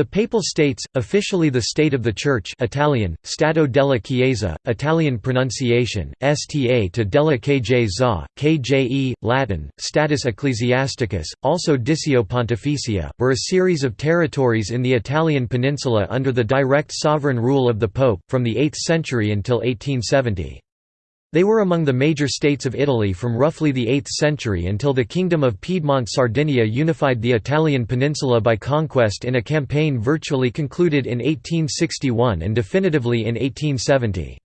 The Papal States, officially the State of the Church Italian, Stato della Chiesa, Italian pronunciation, sta to della Chiesa, kje, Latin, status ecclesiasticus, also Ditio Pontificia, were a series of territories in the Italian peninsula under the direct sovereign rule of the Pope, from the 8th century until 1870. They were among the major states of Italy from roughly the 8th century until the Kingdom of Piedmont-Sardinia unified the Italian peninsula by conquest in a campaign virtually concluded in 1861 and definitively in 1870.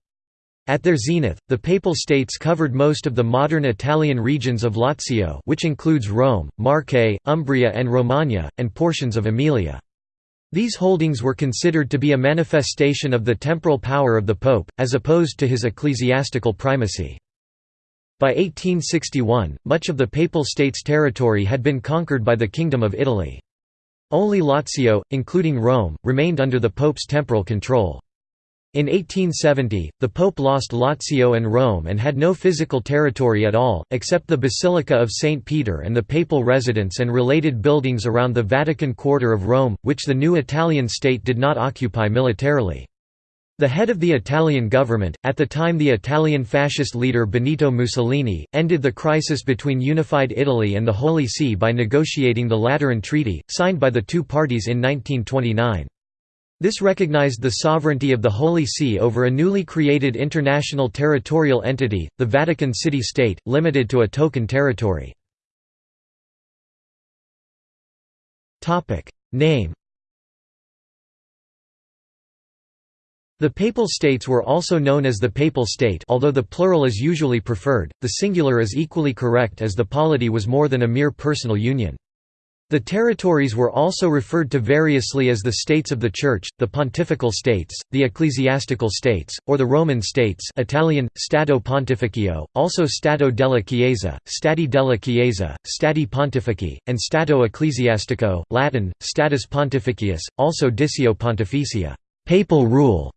At their zenith, the Papal States covered most of the modern Italian regions of Lazio which includes Rome, Marche, Umbria and Romagna, and portions of Emilia. These holdings were considered to be a manifestation of the temporal power of the Pope, as opposed to his ecclesiastical primacy. By 1861, much of the Papal States territory had been conquered by the Kingdom of Italy. Only Lazio, including Rome, remained under the Pope's temporal control. In 1870, the Pope lost Lazio and Rome and had no physical territory at all, except the Basilica of St. Peter and the papal residence and related buildings around the Vatican Quarter of Rome, which the new Italian state did not occupy militarily. The head of the Italian government, at the time the Italian fascist leader Benito Mussolini, ended the crisis between unified Italy and the Holy See by negotiating the Lateran Treaty, signed by the two parties in 1929. This recognized the sovereignty of the Holy See over a newly created international territorial entity, the Vatican City-State, limited to a token territory. Name The Papal States were also known as the Papal State although the plural is usually preferred, the singular is equally correct as the polity was more than a mere personal union. The territories were also referred to variously as the States of the Church, the Pontifical States, the Ecclesiastical States, or the Roman States Italian, Stato Pontificio, also Stato della Chiesa, Stati della Chiesa, Stati Pontifici, and Stato Ecclesiastico, Latin, Status Pontificius, also Ditio Pontificia papal rule".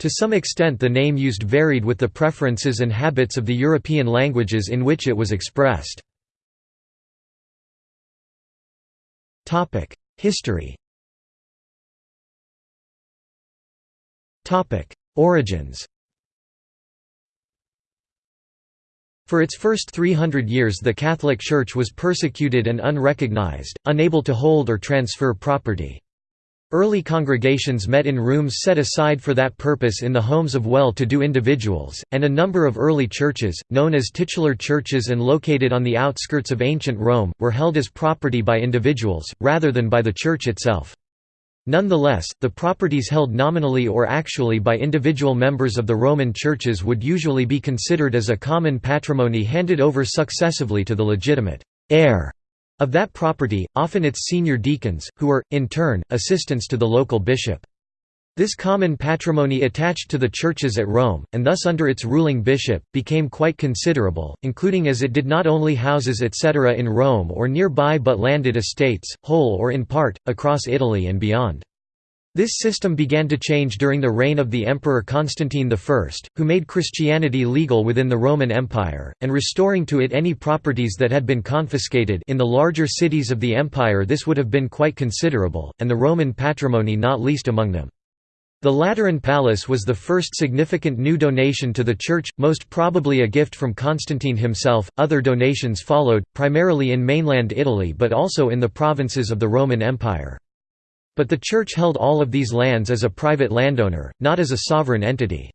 To some extent the name used varied with the preferences and habits of the European languages in which it was expressed. History. Origins. For its first 300 years the Catholic Church was persecuted and unrecognized, unable to hold or transfer property. Early congregations met in rooms set aside for that purpose in the homes of well-to-do individuals, and a number of early churches, known as titular churches and located on the outskirts of ancient Rome, were held as property by individuals, rather than by the church itself. Nonetheless, the properties held nominally or actually by individual members of the Roman churches would usually be considered as a common patrimony handed over successively to the legitimate heir of that property, often its senior deacons, who were, in turn, assistants to the local bishop. This common patrimony attached to the churches at Rome, and thus under its ruling bishop, became quite considerable, including as it did not only houses etc. in Rome or nearby but landed estates, whole or in part, across Italy and beyond. This system began to change during the reign of the Emperor Constantine I, who made Christianity legal within the Roman Empire, and restoring to it any properties that had been confiscated in the larger cities of the empire this would have been quite considerable, and the Roman patrimony not least among them. The Lateran Palace was the first significant new donation to the Church, most probably a gift from Constantine himself. Other donations followed, primarily in mainland Italy but also in the provinces of the Roman Empire. But the Church held all of these lands as a private landowner, not as a sovereign entity.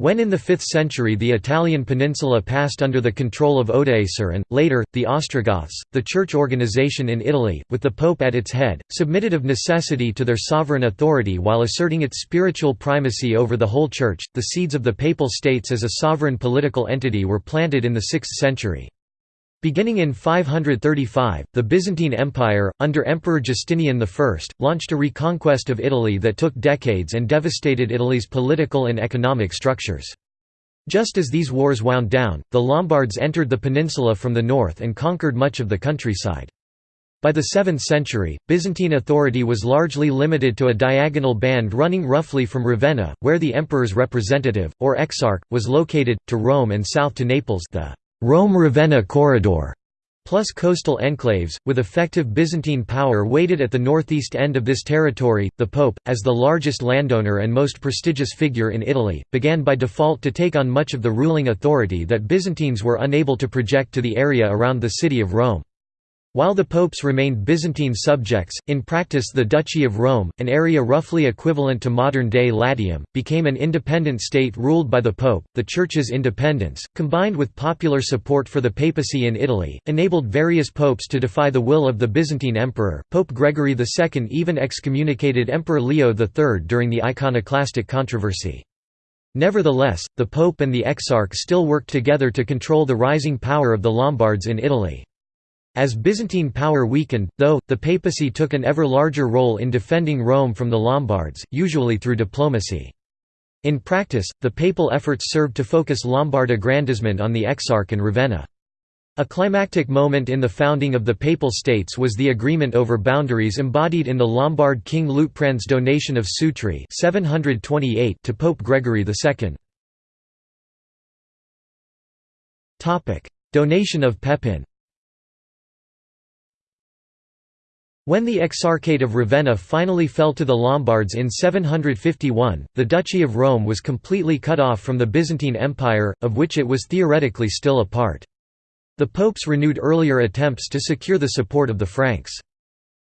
When in the 5th century the Italian peninsula passed under the control of Odoacer and, later, the Ostrogoths, the church organization in Italy, with the Pope at its head, submitted of necessity to their sovereign authority while asserting its spiritual primacy over the whole church. The seeds of the Papal States as a sovereign political entity were planted in the 6th century. Beginning in 535, the Byzantine Empire, under Emperor Justinian I, launched a reconquest of Italy that took decades and devastated Italy's political and economic structures. Just as these wars wound down, the Lombards entered the peninsula from the north and conquered much of the countryside. By the 7th century, Byzantine authority was largely limited to a diagonal band running roughly from Ravenna, where the emperor's representative, or exarch, was located, to Rome and south to Naples the Rome–Ravenna corridor. plus coastal enclaves, with effective Byzantine power weighted at the northeast end of this territory. The Pope, as the largest landowner and most prestigious figure in Italy, began by default to take on much of the ruling authority that Byzantines were unable to project to the area around the city of Rome. While the popes remained Byzantine subjects, in practice the Duchy of Rome, an area roughly equivalent to modern-day Latium, became an independent state ruled by the pope. The church's independence, combined with popular support for the papacy in Italy, enabled various popes to defy the will of the Byzantine emperor. Pope Gregory II even excommunicated Emperor Leo III during the iconoclastic controversy. Nevertheless, the pope and the exarch still worked together to control the rising power of the Lombards in Italy. As Byzantine power weakened, though, the papacy took an ever larger role in defending Rome from the Lombards, usually through diplomacy. In practice, the papal efforts served to focus Lombard aggrandizement on the Exarch and Ravenna. A climactic moment in the founding of the Papal States was the agreement over boundaries embodied in the Lombard king Liutprand's donation of Sutri 728 to Pope Gregory II. Donation of Pepin When the Exarchate of Ravenna finally fell to the Lombards in 751, the Duchy of Rome was completely cut off from the Byzantine Empire, of which it was theoretically still a part. The popes renewed earlier attempts to secure the support of the Franks.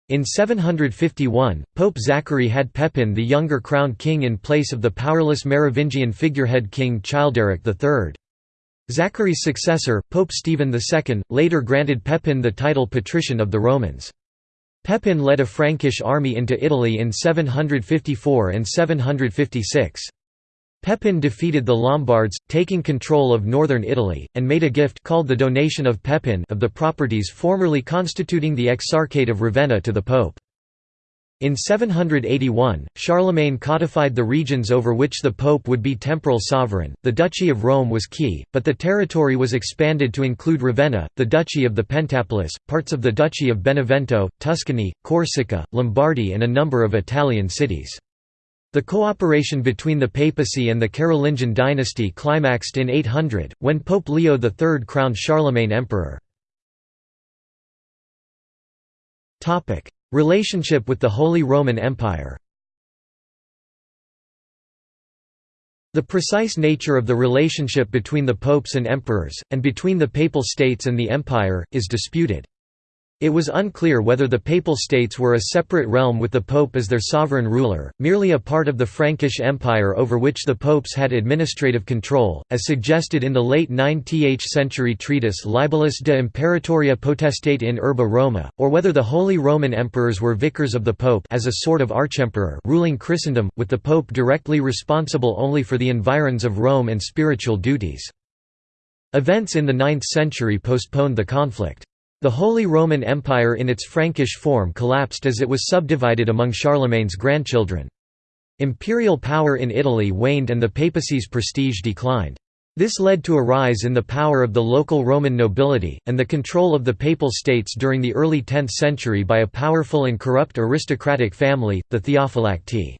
In 751, Pope Zachary had Pepin the younger crowned king in place of the powerless Merovingian figurehead king Childeric III. Zachary's successor, Pope Stephen II, later granted Pepin the title Patrician of the Romans. Pepin led a Frankish army into Italy in 754 and 756. Pepin defeated the Lombards, taking control of northern Italy, and made a gift called the Donation of Pepin of the properties formerly constituting the Exarchate of Ravenna to the Pope. In 781, Charlemagne codified the regions over which the pope would be temporal sovereign. The Duchy of Rome was key, but the territory was expanded to include Ravenna, the Duchy of the Pentapolis, parts of the Duchy of Benevento, Tuscany, Corsica, Lombardy, and a number of Italian cities. The cooperation between the papacy and the Carolingian dynasty climaxed in 800, when Pope Leo III crowned Charlemagne emperor. Relationship with the Holy Roman Empire The precise nature of the relationship between the popes and emperors, and between the Papal States and the Empire, is disputed. It was unclear whether the Papal States were a separate realm with the Pope as their sovereign ruler, merely a part of the Frankish Empire over which the popes had administrative control, as suggested in the late 9th century treatise Libellus de Imperatoria Potestate in Urbe Roma, or whether the Holy Roman Emperors were vicars of the Pope as a sort of archemperor ruling Christendom, with the Pope directly responsible only for the environs of Rome and spiritual duties. Events in the 9th century postponed the conflict. The Holy Roman Empire in its Frankish form collapsed as it was subdivided among Charlemagne's grandchildren. Imperial power in Italy waned and the papacy's prestige declined. This led to a rise in the power of the local Roman nobility, and the control of the Papal States during the early 10th century by a powerful and corrupt aristocratic family, the Theophylacti.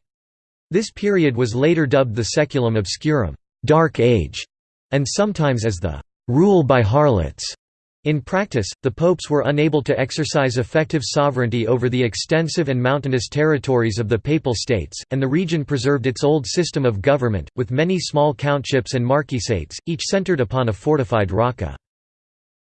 This period was later dubbed the Saeculum Obscurum Dark Age", and sometimes as the «rule by harlots». In practice, the popes were unable to exercise effective sovereignty over the extensive and mountainous territories of the Papal States, and the region preserved its old system of government, with many small countships and marquisates, each centered upon a fortified rocca.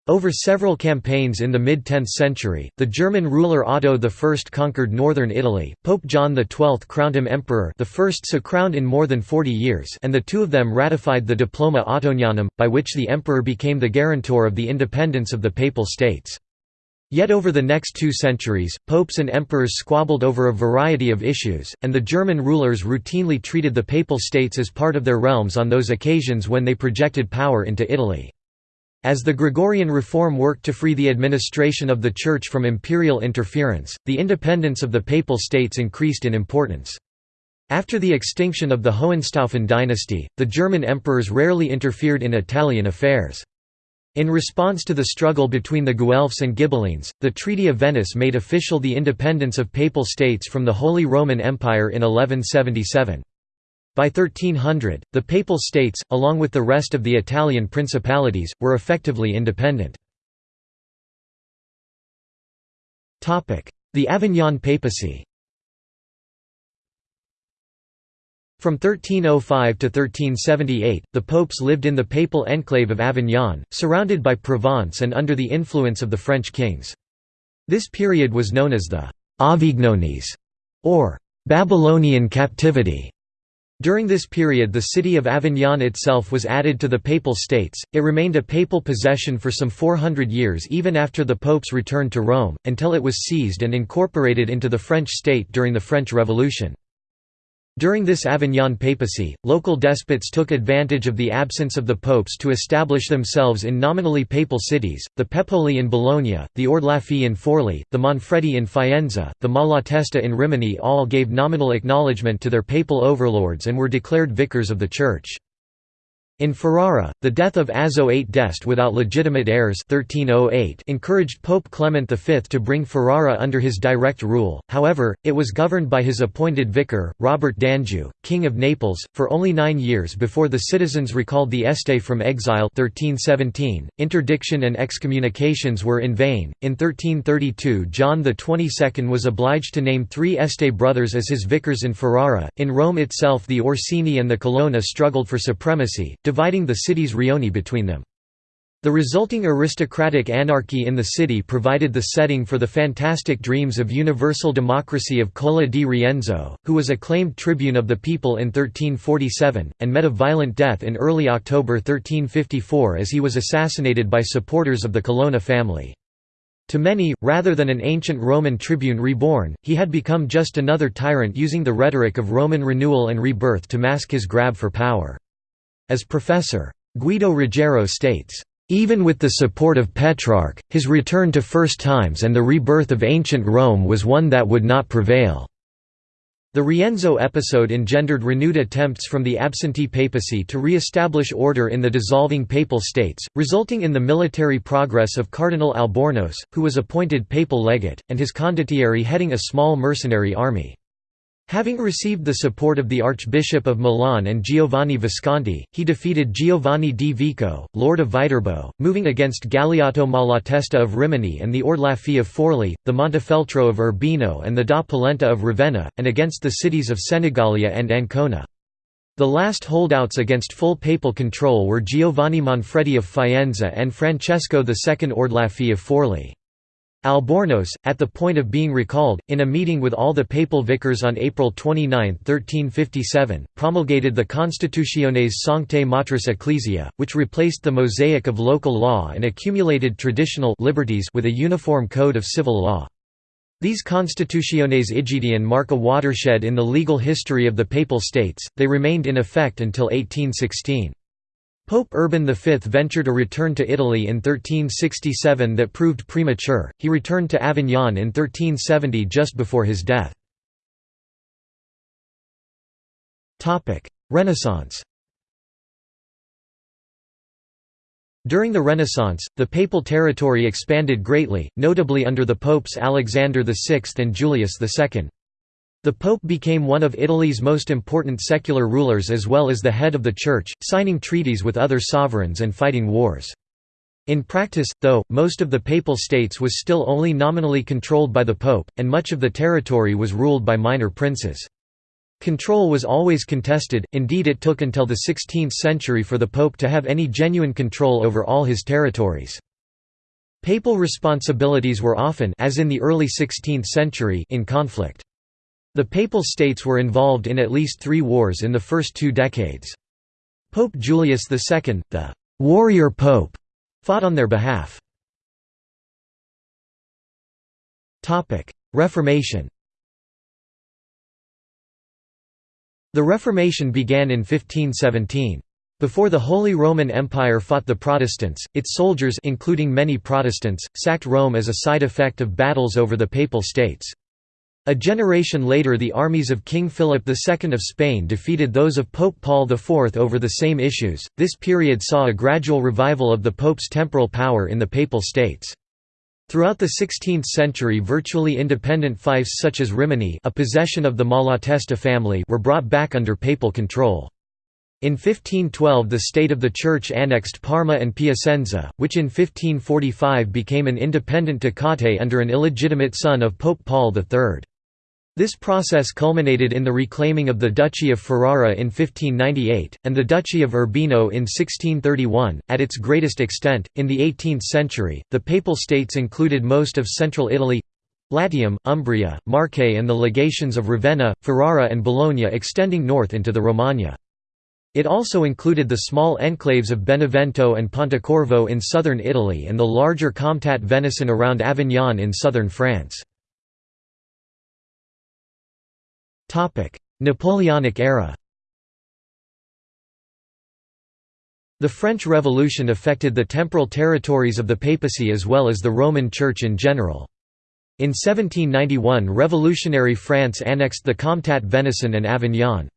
Over several campaigns in the mid-10th century, the German ruler Otto I conquered northern Italy, Pope John XII crowned him emperor the first so crowned in more than 40 years and the two of them ratified the Diploma Ottonianum, by which the emperor became the guarantor of the independence of the Papal States. Yet over the next two centuries, popes and emperors squabbled over a variety of issues, and the German rulers routinely treated the Papal States as part of their realms on those occasions when they projected power into Italy. As the Gregorian reform worked to free the administration of the Church from imperial interference, the independence of the Papal States increased in importance. After the extinction of the Hohenstaufen dynasty, the German emperors rarely interfered in Italian affairs. In response to the struggle between the Guelphs and Ghibellines, the Treaty of Venice made official the independence of Papal States from the Holy Roman Empire in 1177. By 1300, the Papal States, along with the rest of the Italian principalities, were effectively independent. The Avignon papacy From 1305 to 1378, the popes lived in the papal enclave of Avignon, surrounded by Provence and under the influence of the French kings. This period was known as the Avignonese, or Babylonian captivity. During this period the city of Avignon itself was added to the Papal States, it remained a papal possession for some 400 years even after the popes returned to Rome, until it was seized and incorporated into the French state during the French Revolution. During this Avignon papacy, local despots took advantage of the absence of the popes to establish themselves in nominally papal cities, the Pepoli in Bologna, the Ordelaffi in Forli, the Manfredi in Faenza, the Malatesta in Rimini all gave nominal acknowledgement to their papal overlords and were declared vicars of the Church. In Ferrara, the death of Azzo VIII d'Este without legitimate heirs 1308 encouraged Pope Clement V to bring Ferrara under his direct rule, however, it was governed by his appointed vicar, Robert d'Anjou, King of Naples, for only nine years before the citizens recalled the Este from exile 1317. .Interdiction and excommunications were in vain. In 1332 John XXII was obliged to name three Este brothers as his vicars in Ferrara. In Rome itself the Orsini and the Colonna struggled for supremacy, dividing the city's rioni between them. The resulting aristocratic anarchy in the city provided the setting for the fantastic dreams of universal democracy of Cola di Rienzo, who was acclaimed tribune of the people in 1347, and met a violent death in early October 1354 as he was assassinated by supporters of the Colonna family. To many, rather than an ancient Roman tribune reborn, he had become just another tyrant using the rhetoric of Roman renewal and rebirth to mask his grab for power. As Professor. Guido Ruggiero states, "...even with the support of Petrarch, his return to first times and the rebirth of ancient Rome was one that would not prevail." The Rienzo episode engendered renewed attempts from the absentee papacy to re-establish order in the dissolving papal states, resulting in the military progress of Cardinal Albornoz, who was appointed papal legate, and his condottieri heading a small mercenary army. Having received the support of the Archbishop of Milan and Giovanni Visconti, he defeated Giovanni di Vico, Lord of Viterbo, moving against Galeotto Malatesta of Rimini and the Ordelaffi of Forli, the Montefeltro of Urbino and the da Polenta of Ravenna, and against the cities of Senigallia and Ancona. The last holdouts against full papal control were Giovanni Manfredi of Faenza and Francesco II Ordelaffi of Forli. Albornoz, at the point of being recalled, in a meeting with all the papal vicars on April 29, 1357, promulgated the Constitutiones Sanctae Matris Ecclesiae, which replaced the mosaic of local law and accumulated traditional liberties with a uniform code of civil law. These Constitutiones Aegidian mark a watershed in the legal history of the Papal States, they remained in effect until 1816. Pope Urban V ventured a return to Italy in 1367 that proved premature, he returned to Avignon in 1370 just before his death. Renaissance During the Renaissance, the papal territory expanded greatly, notably under the popes Alexander VI and Julius II. The Pope became one of Italy's most important secular rulers as well as the head of the Church, signing treaties with other sovereigns and fighting wars. In practice, though, most of the Papal States was still only nominally controlled by the Pope, and much of the territory was ruled by minor princes. Control was always contested, indeed it took until the 16th century for the Pope to have any genuine control over all his territories. Papal responsibilities were often as in the early 16th century in conflict. The Papal States were involved in at least three wars in the first two decades. Pope Julius II, the «warrior pope», fought on their behalf. Reformation The Reformation began in 1517. Before the Holy Roman Empire fought the Protestants, its soldiers including many Protestants, sacked Rome as a side effect of battles over the Papal States. A generation later the armies of King Philip II of Spain defeated those of Pope Paul IV over the same issues. This period saw a gradual revival of the Pope's temporal power in the Papal States. Throughout the 16th century virtually independent fiefs such as Rimini a possession of the Malatesta family were brought back under papal control. In 1512 the state of the Church annexed Parma and Piacenza, which in 1545 became an independent ducate under an illegitimate son of Pope Paul III. This process culminated in the reclaiming of the Duchy of Ferrara in 1598, and the Duchy of Urbino in 1631. At its greatest extent, in the 18th century, the Papal States included most of central Italy Latium, Umbria, Marche, and the legations of Ravenna, Ferrara, and Bologna extending north into the Romagna. It also included the small enclaves of Benevento and Pontecorvo in southern Italy and the larger Comtat Venaissin around Avignon in southern France. Napoleonic era The French Revolution affected the temporal territories of the papacy as well as the Roman Church in general. In 1791 revolutionary France annexed the Comtat Venaissin and Avignon.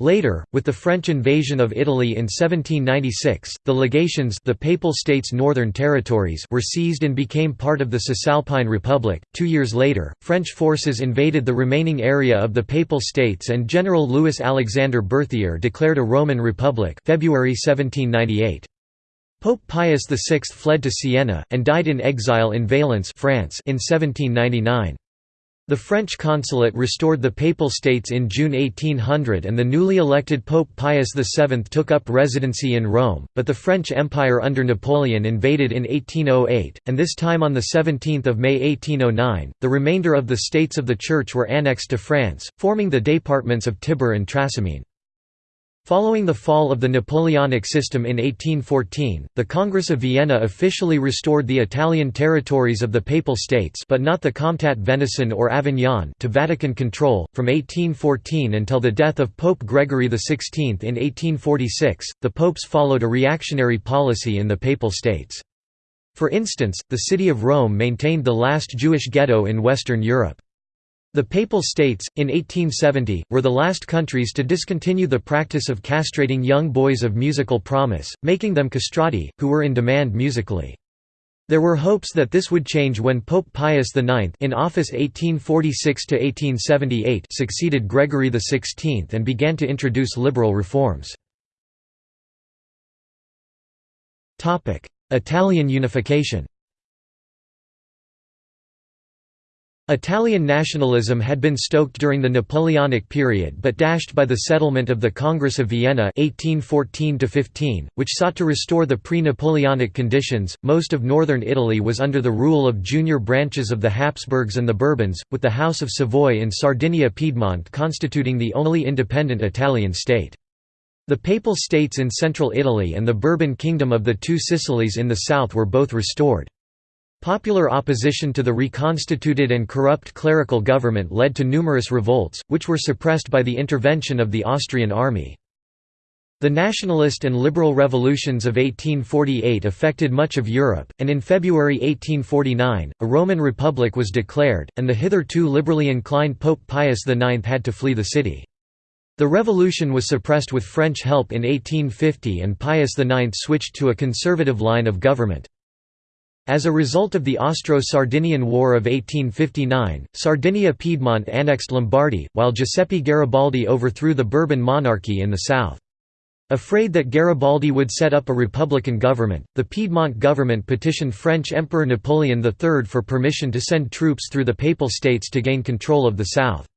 Later, with the French invasion of Italy in 1796, the legations the Papal States' northern territories were seized and became part of the Cisalpine Republic. Two years later, French forces invaded the remaining area of the Papal States and General Louis-Alexandre Berthier declared a Roman Republic February 1798. Pope Pius VI fled to Siena, and died in exile in Valence France in 1799. The French consulate restored the Papal States in June 1800 and the newly elected Pope Pius VII took up residency in Rome, but the French Empire under Napoleon invaded in 1808, and this time on 17 May 1809, the remainder of the states of the Church were annexed to France, forming the départements of Tibur and Trasimene. Following the fall of the Napoleonic system in 1814, the Congress of Vienna officially restored the Italian territories of the Papal States but not the Comtat Venaissin or Avignon to Vatican control. From 1814 until the death of Pope Gregory XVI in 1846, the popes followed a reactionary policy in the Papal States. For instance, the city of Rome maintained the last Jewish ghetto in Western Europe. The Papal States, in 1870, were the last countries to discontinue the practice of castrating young boys of musical promise, making them castrati, who were in demand musically. There were hopes that this would change when Pope Pius IX in office 1846–1878 succeeded Gregory XVI and began to introduce liberal reforms. Italian unification Italian nationalism had been stoked during the Napoleonic period but dashed by the settlement of the Congress of Vienna 1814 which sought to restore the pre-Napoleonic conditions. Most of northern Italy was under the rule of junior branches of the Habsburgs and the Bourbons, with the House of Savoy in Sardinia-Piedmont constituting the only independent Italian state. The Papal States in central Italy and the Bourbon Kingdom of the Two Sicilies in the south were both restored. Popular opposition to the reconstituted and corrupt clerical government led to numerous revolts, which were suppressed by the intervention of the Austrian army. The nationalist and liberal revolutions of 1848 affected much of Europe, and in February 1849, a Roman Republic was declared, and the hitherto liberally inclined Pope Pius IX had to flee the city. The revolution was suppressed with French help in 1850 and Pius IX switched to a conservative line of government. As a result of the Austro-Sardinian War of 1859, Sardinia-Piedmont annexed Lombardy, while Giuseppe Garibaldi overthrew the Bourbon monarchy in the south. Afraid that Garibaldi would set up a republican government, the Piedmont government petitioned French Emperor Napoleon III for permission to send troops through the Papal States to gain control of the south.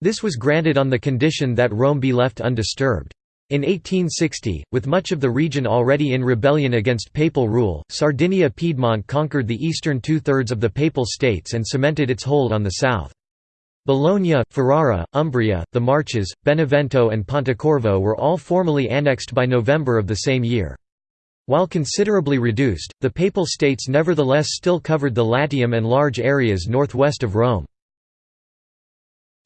This was granted on the condition that Rome be left undisturbed. In 1860, with much of the region already in rebellion against papal rule, Sardinia-Piedmont conquered the eastern two-thirds of the Papal States and cemented its hold on the south. Bologna, Ferrara, Umbria, the Marches, Benevento and Pontecorvo were all formally annexed by November of the same year. While considerably reduced, the Papal States nevertheless still covered the Latium and large areas northwest of Rome.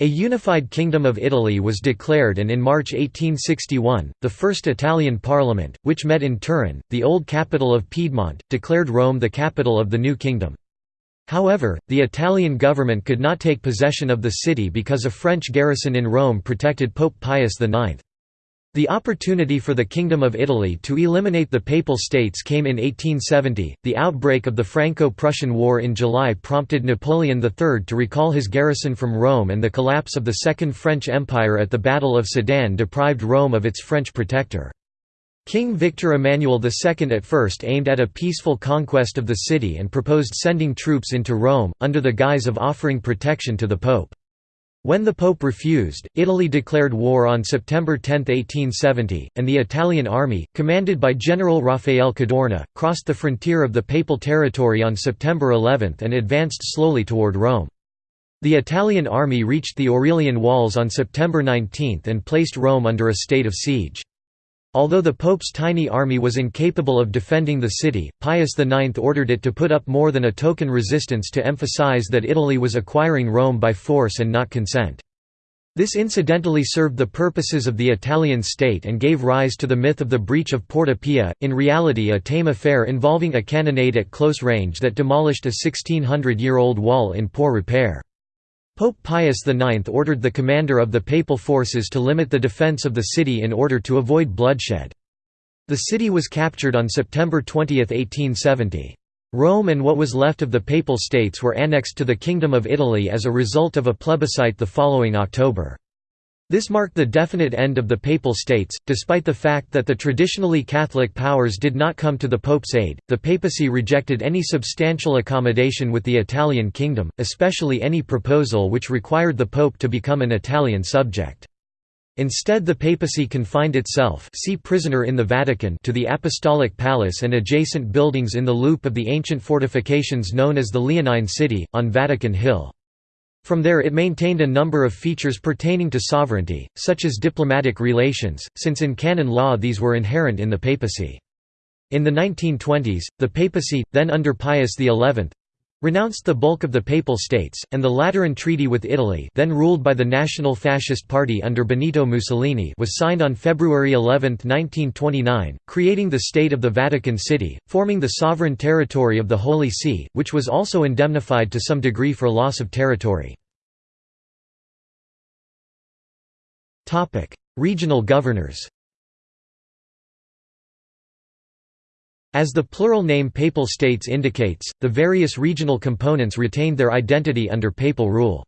A unified Kingdom of Italy was declared and in March 1861, the first Italian parliament, which met in Turin, the old capital of Piedmont, declared Rome the capital of the new kingdom. However, the Italian government could not take possession of the city because a French garrison in Rome protected Pope Pius IX. The opportunity for the Kingdom of Italy to eliminate the Papal States came in 1870. The outbreak of the Franco Prussian War in July prompted Napoleon III to recall his garrison from Rome, and the collapse of the Second French Empire at the Battle of Sedan deprived Rome of its French protector. King Victor Emmanuel II at first aimed at a peaceful conquest of the city and proposed sending troops into Rome, under the guise of offering protection to the Pope. When the Pope refused, Italy declared war on September 10, 1870, and the Italian army, commanded by General Raffaele Cadorna, crossed the frontier of the Papal territory on September 11 and advanced slowly toward Rome. The Italian army reached the Aurelian Walls on September 19 and placed Rome under a state of siege. Although the Pope's tiny army was incapable of defending the city, Pius IX ordered it to put up more than a token resistance to emphasize that Italy was acquiring Rome by force and not consent. This incidentally served the purposes of the Italian state and gave rise to the myth of the breach of Porta Pia, in reality a tame affair involving a cannonade at close range that demolished a 1600-year-old wall in poor repair. Pope Pius IX ordered the commander of the papal forces to limit the defence of the city in order to avoid bloodshed. The city was captured on September 20, 1870. Rome and what was left of the Papal States were annexed to the Kingdom of Italy as a result of a plebiscite the following October. This marked the definite end of the Papal States, despite the fact that the traditionally Catholic powers did not come to the Pope's aid. The papacy rejected any substantial accommodation with the Italian kingdom, especially any proposal which required the Pope to become an Italian subject. Instead the papacy confined itself see prisoner in the Vatican to the Apostolic Palace and adjacent buildings in the loop of the ancient fortifications known as the Leonine City, on Vatican Hill. From there it maintained a number of features pertaining to sovereignty, such as diplomatic relations, since in canon law these were inherent in the papacy. In the 1920s, the papacy, then under Pius XI, renounced the bulk of the Papal States, and the Lateran Treaty with Italy then ruled by the National Fascist Party under Benito Mussolini was signed on February 11, 1929, creating the State of the Vatican City, forming the sovereign territory of the Holy See, which was also indemnified to some degree for loss of territory. Regional governors As the plural name Papal States indicates, the various regional components retained their identity under papal rule.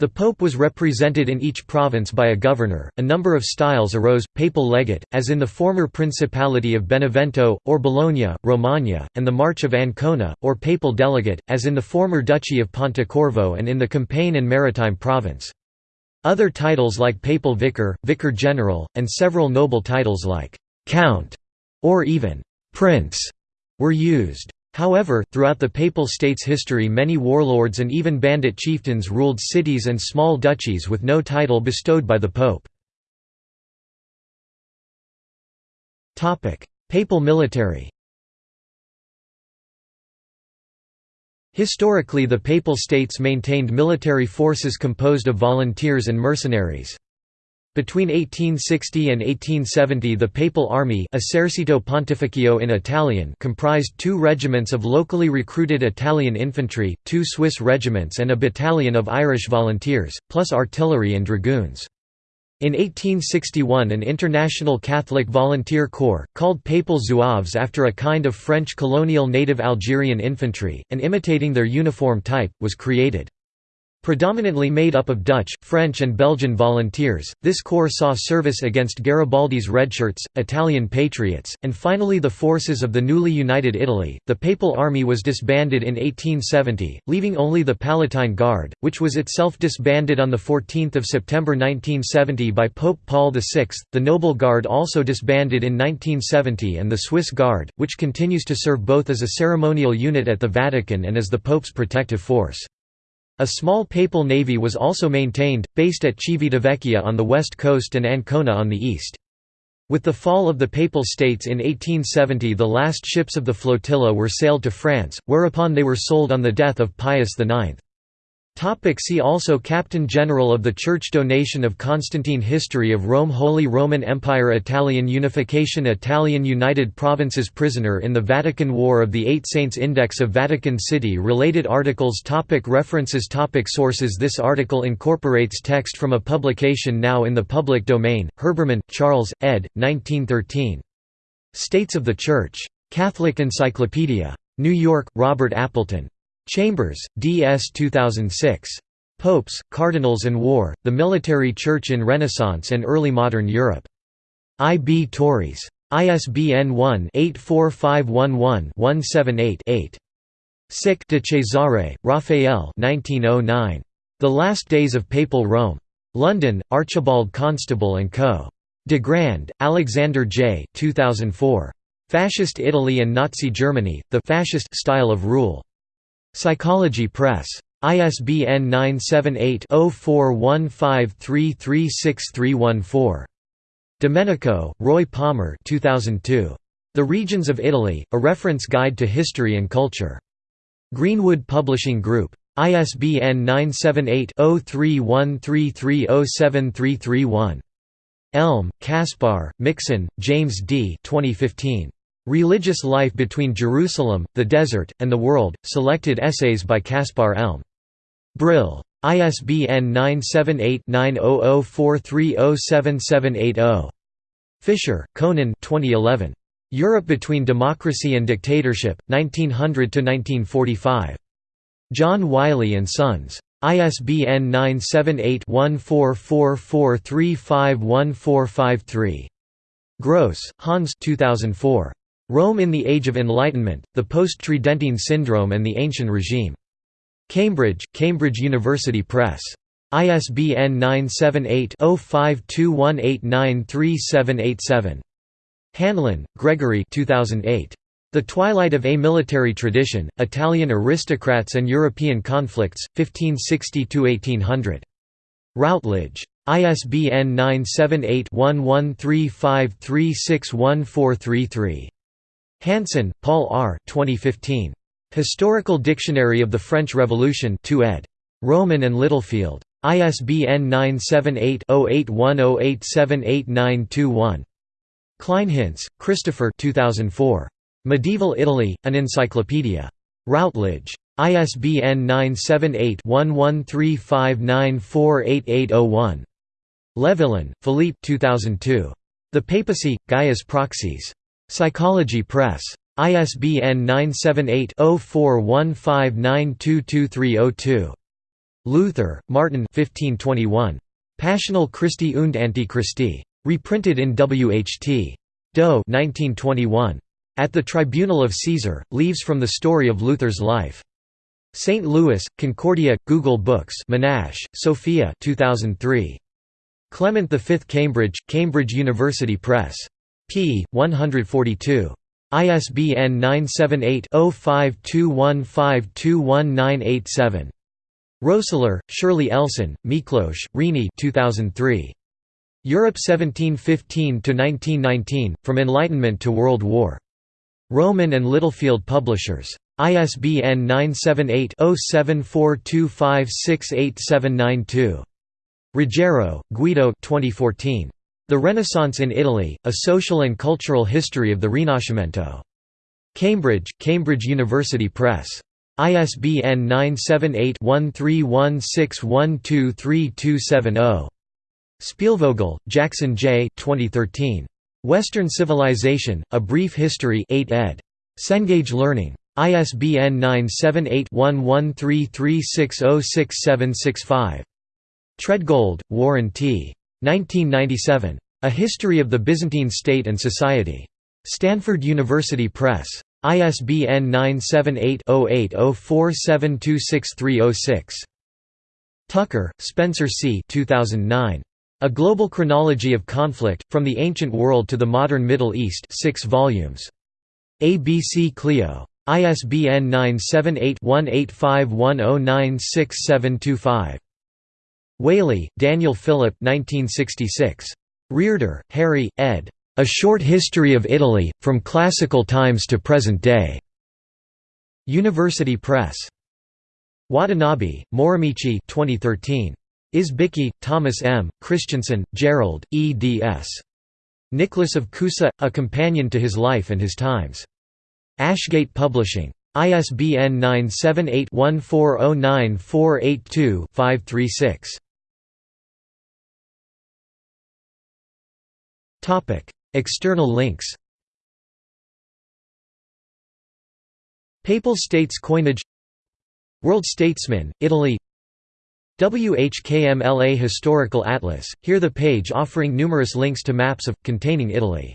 The pope was represented in each province by a governor. A number of styles arose: papal legate, as in the former Principality of Benevento or Bologna, Romagna, and the March of Ancona, or papal delegate, as in the former Duchy of Pontecorvo and in the Campane and Maritime province. Other titles like papal vicar, vicar general, and several noble titles like count or even prince were used. However, throughout the Papal States' history many warlords and even bandit chieftains ruled cities and small duchies with no title bestowed by the Pope. Papal military Historically the Papal States maintained military forces composed of volunteers and mercenaries. Between 1860 and 1870 the Papal Army Pontificio in Italian comprised two regiments of locally recruited Italian infantry, two Swiss regiments and a battalion of Irish volunteers, plus artillery and dragoons. In 1861 an international Catholic volunteer corps, called Papal Zouaves after a kind of French colonial native Algerian infantry, and imitating their uniform type, was created. Predominantly made up of Dutch, French and Belgian volunteers, this corps saw service against Garibaldi's Redshirts, Italian patriots, and finally the forces of the newly united Italy. The Papal Army was disbanded in 1870, leaving only the Palatine Guard, which was itself disbanded on 14 September 1970 by Pope Paul VI, the Noble Guard also disbanded in 1970 and the Swiss Guard, which continues to serve both as a ceremonial unit at the Vatican and as the Pope's protective force. A small papal navy was also maintained, based at Civitavecchia on the west coast and Ancona on the east. With the fall of the Papal States in 1870 the last ships of the flotilla were sailed to France, whereupon they were sold on the death of Pius IX. Topic see also Captain General of the Church Donation of Constantine History of Rome Holy Roman Empire Italian Unification Italian United Provinces Prisoner in the Vatican War of the Eight Saints Index of Vatican City Related articles topic References topic Sources This article incorporates text from a publication now in the public domain, Herbermann, Charles, ed. 1913. States of the Church. Catholic Encyclopedia. New York, Robert Appleton. Chambers, D.S. 2006. Popes, Cardinals and War, The Military Church in Renaissance and Early Modern Europe. I. B. Tauris. ISBN 1-84511-178-8. Sick de Cesare, Raphael oh The Last Days of Papal Rome. London, Archibald Constable & Co. De Grand, Alexander J. 2004. Fascist Italy and Nazi Germany, The Fascist Style of Rule. Psychology Press. ISBN 978-0415336314. Domenico, Roy Palmer 2002. The Regions of Italy, A Reference Guide to History and Culture. Greenwood Publishing Group. ISBN 978-0313307331. Elm, Kaspar, Mixson, James D. 2015. Religious Life Between Jerusalem, the Desert, and the World, Selected Essays by Kaspar Elm. Brill. ISBN 978-9004307780. Fischer, Conan 2011. Europe Between Democracy and Dictatorship, 1900–1945. John Wiley & Sons. ISBN 978-1444351453. Gross, Hans 2004. Rome in the Age of Enlightenment, the Post-Tridentine Syndrome and the Ancient Regime. Cambridge, Cambridge University Press. ISBN 978-0521893787. Hanlon, Gregory 2008. The Twilight of a Military Tradition, Italian Aristocrats and European Conflicts, 1560–1800. Routledge. ISBN 978 1135361433. Hanson, Paul R. 2015. Historical Dictionary of the French Revolution 2 ed. Rowman and Littlefield. ISBN 978-0810878921. Kleinhenz, Christopher 2004. Medieval Italy, An Encyclopedia. Routledge. ISBN 978-1135948801. Levillain, Philippe 2002. The Papacy, Gaius Proxies. Psychology Press. ISBN 978-0415922302. Luther, Martin 1521. Passional Christi und Antichristi. Reprinted in WHT. Doe 1921. At the Tribunal of Caesar, Leaves from the Story of Luther's Life. St. Louis, Concordia, Google Books Menache, Sophia 2003. Clement V Cambridge, Cambridge University Press p. 142. ISBN 978-0521521987. Roessler, Shirley Elson, Miklos, Reny 2003. Europe 1715–1919, From Enlightenment to World War. Rowman and Littlefield Publishers. ISBN 978-0742568792. Ruggiero, Guido 2014. The Renaissance in Italy, A Social and Cultural History of the Rinascimento. Cambridge, Cambridge University Press. ISBN 978-1316123270. Spielvogel, Jackson J. 2013. Western Civilization, A Brief History 8 ed. Cengage Learning. ISBN 978-1133606765. Treadgold, Warren T. 1997. A History of the Byzantine State and Society. Stanford University Press. ISBN 978-0804726306. Tucker, Spencer C. 2009. A Global Chronology of Conflict, From the Ancient World to the Modern Middle East 6 volumes. ABC Clio. ISBN 978 1851096725. Waley, Daniel Philip 1966. Hearder, Harry, ed. A Short History of Italy, From Classical Times to Present Day. University Press. Watanabe, Morimichi 2013. Izbicki, Thomas M., Christianson, Gerald, eds. Nicholas of Cusa – A Companion to His Life and His Times. Ashgate Publishing. ISBN 978-1409-482-536. External links Papal States coinage World Statesman, Italy WHKMLA Historical Atlas, here the page offering numerous links to maps of, containing Italy